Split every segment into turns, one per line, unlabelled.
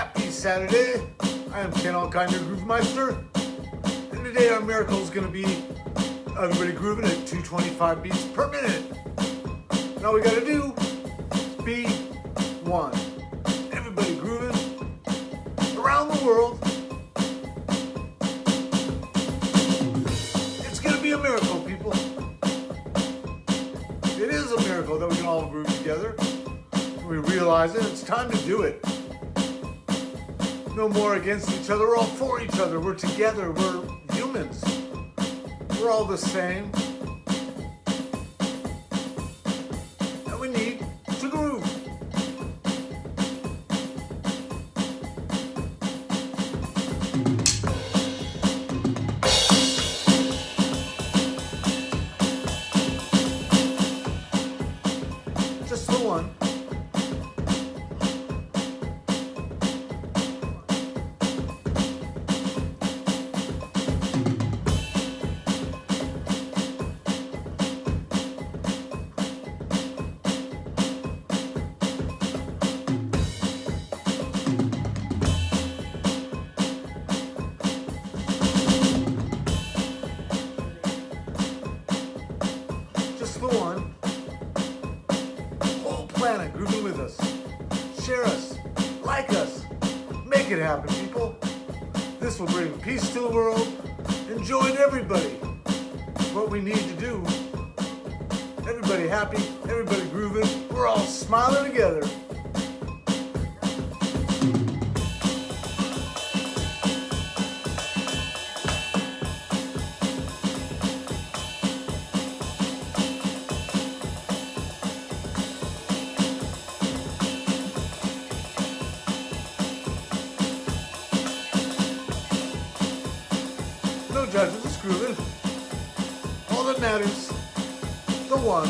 Happy Saturday. I am Ken Alkind, your Groove Meister. And today our miracle is going to be everybody grooving at 225 beats per minute. And all we got to do is be one. Everybody grooving around the world. It's going to be a miracle, people. It is a miracle that we can all groove together. We realize it. It's time to do it no more against each other. We're all for each other. We're together. We're humans. We're all the same. Us. Share us. Like us. Make it happen, people. This will bring peace to the world and join everybody. What we need to do. Everybody happy, everybody grooving. We're all smiling together. Judges, it's grooving. All that matters, the one.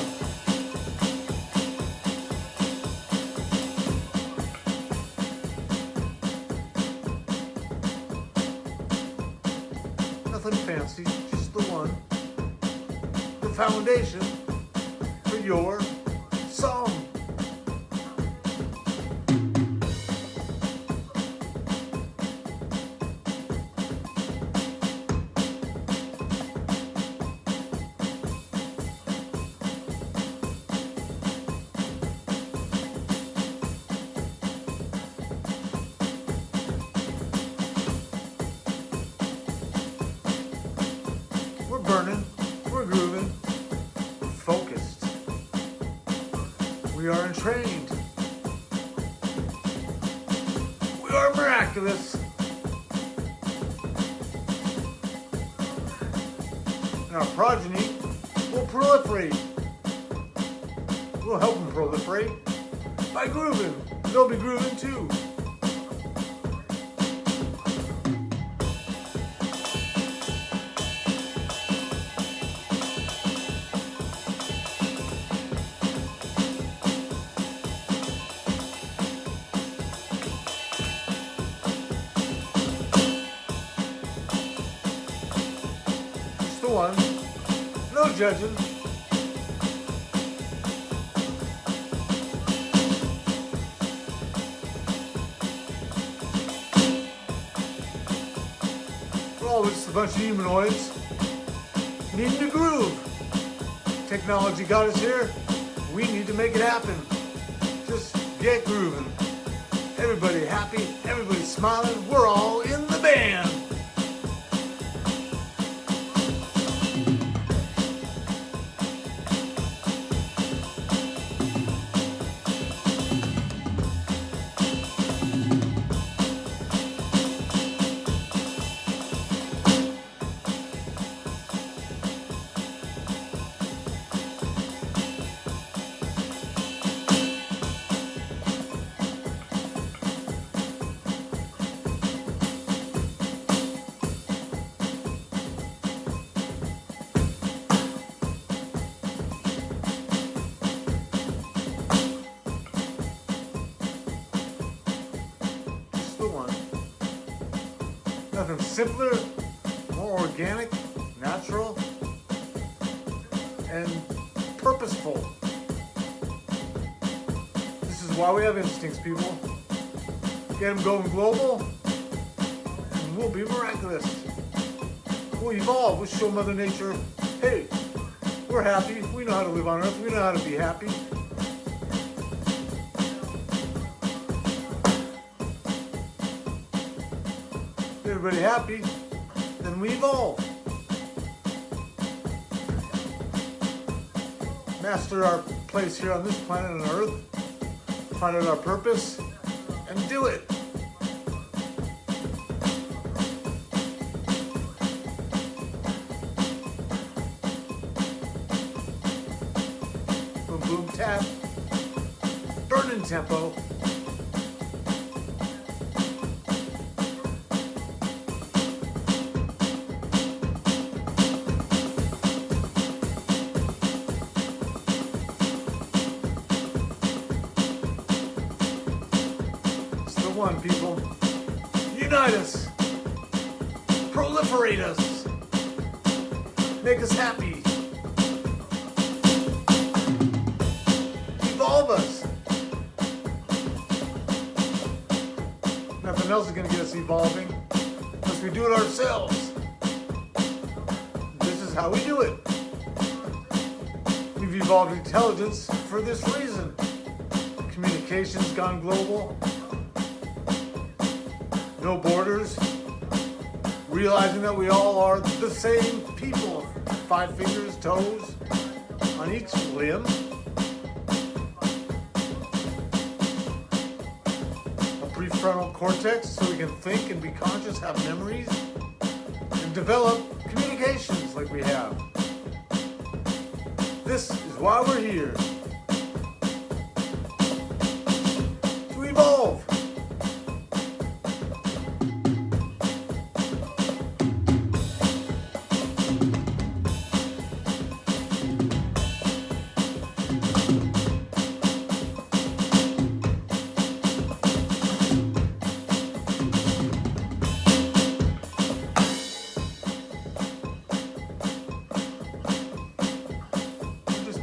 Nothing fancy, just the one. The foundation are entrained. We are miraculous. And our progeny will proliferate. We'll help them proliferate by grooving. They'll be grooving too. We're all just a bunch of humanoids needing to groove. Technology got us here. We need to make it happen. Just get grooving. Everybody happy, everybody smiling. We're all in the band. Simpler, more organic, natural, and purposeful. This is why we have instincts, people. Get them going global, and we'll be miraculous. We'll evolve. We'll show Mother Nature, hey, we're happy. We know how to live on Earth. We know how to be happy. Everybody happy, then we evolve. Master our place here on this planet on Earth, find out our purpose, and do it. Boom, boom, tap. Burning tempo. One, people. Unite us. Proliferate us. Make us happy. Evolve us. Nothing else is going to get us evolving unless we do it ourselves. This is how we do it. We've evolved intelligence for this reason. Communications gone global. No borders. Realizing that we all are the same people. Five fingers, toes on each limb. A prefrontal cortex so we can think and be conscious, have memories, and develop communications like we have. This is why we're here.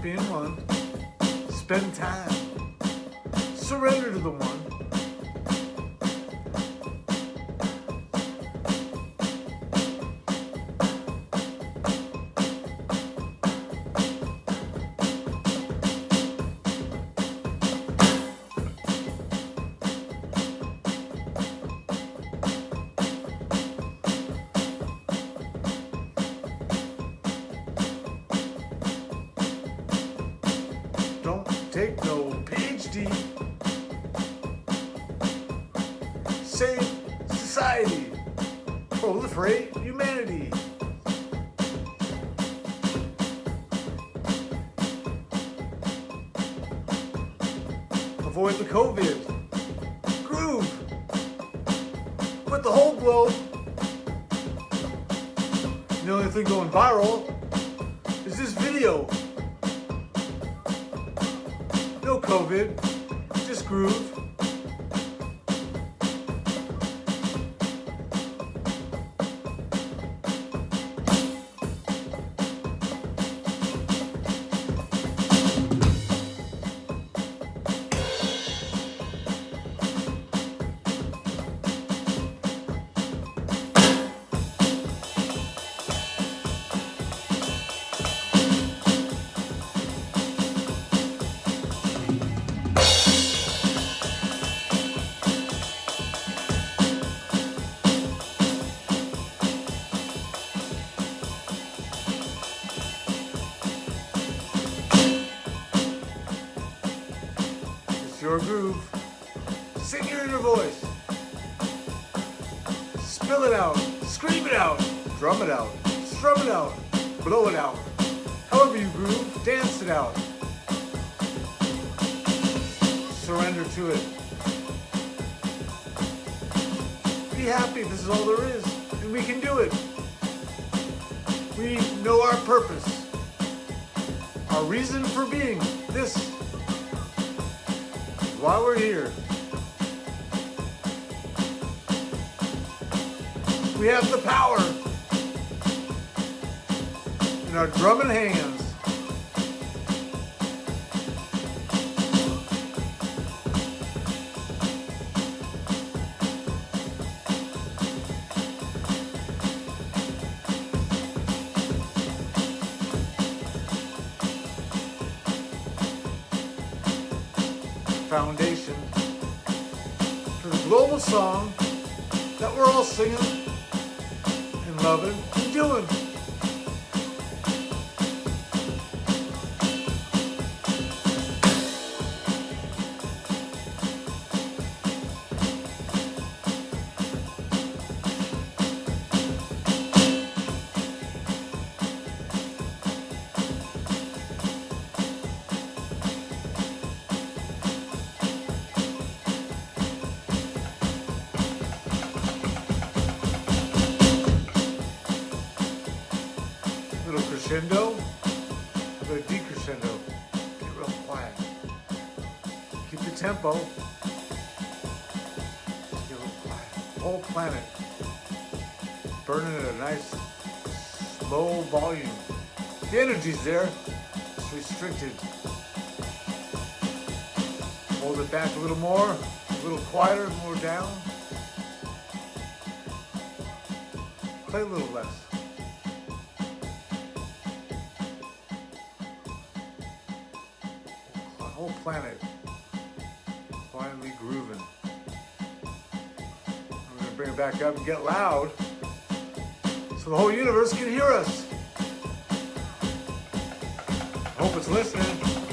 Being one. Spend time. Surrender to the one. Take no PhD. Save society. Proliferate humanity. Avoid the COVID. Groove. With the whole globe. The only thing going viral is this video. COVID, just groove. It out. However you groove, dance it out. Surrender to it. Be happy. This is all there is. And we can do it. We know our purpose. Our reason for being. This is why we're here. We have the power our drumming hands. foundation for the global song that we're all singing and loving. Little crescendo, a little decrescendo. Get real quiet. Keep the tempo. Get real quiet. Whole planet burning at a nice slow volume. The energy's there. It's restricted. Hold it back a little more, a little quieter, more down. Play a little less. Planet finally grooving. I'm gonna bring it back up and get loud so the whole universe can hear us. Hope it's listening.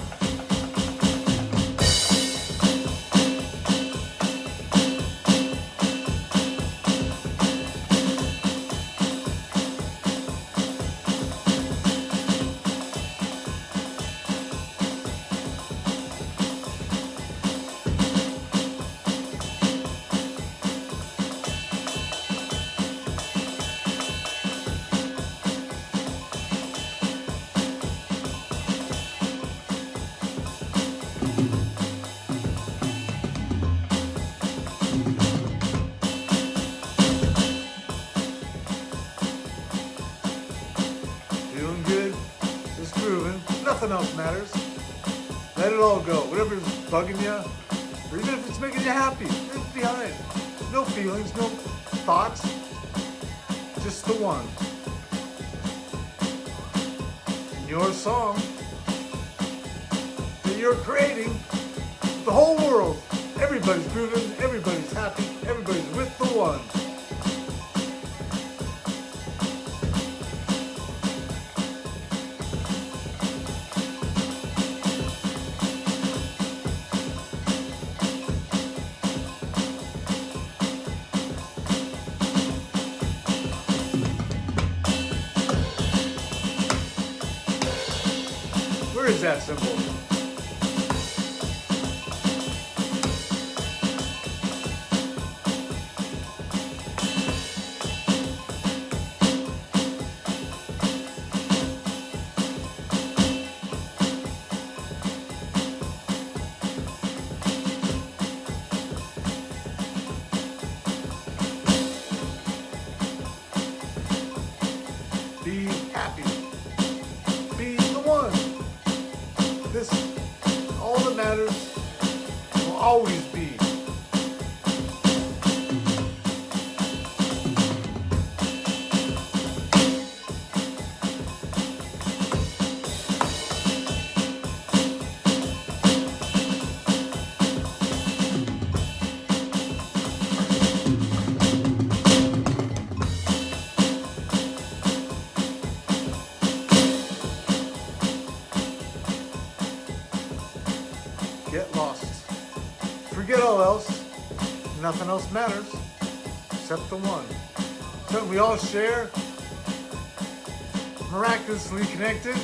Nothing else matters. Let it all go. Whatever's bugging you, or even if it's making you happy, leave it behind. No feelings, no thoughts. Just the one. And your song that you're creating, the whole world. Everybody's grooving, everybody's happy, everybody's with the one. That symbol? Nothing else matters except the one. Something we all share. Miraculously connected.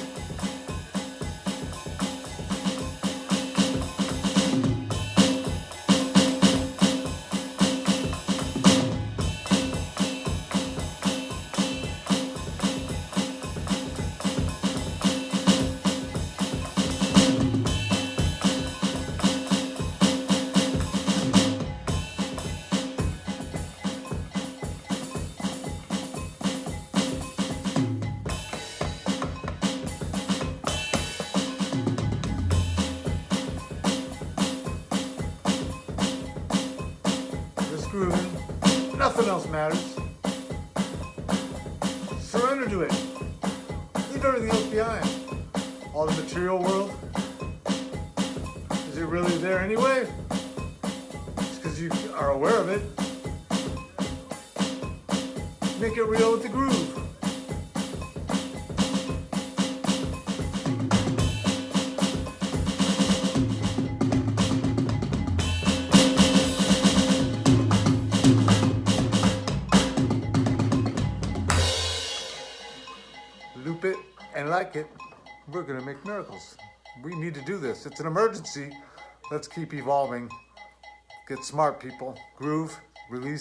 Nothing else matters. Surrender to it. Leave everything else behind. All the material world is it really there anyway? It's because you are aware of it. Make it real with the groove. Like it, we're gonna make miracles. We need to do this. It's an emergency. Let's keep evolving. Get smart, people. Groove, release.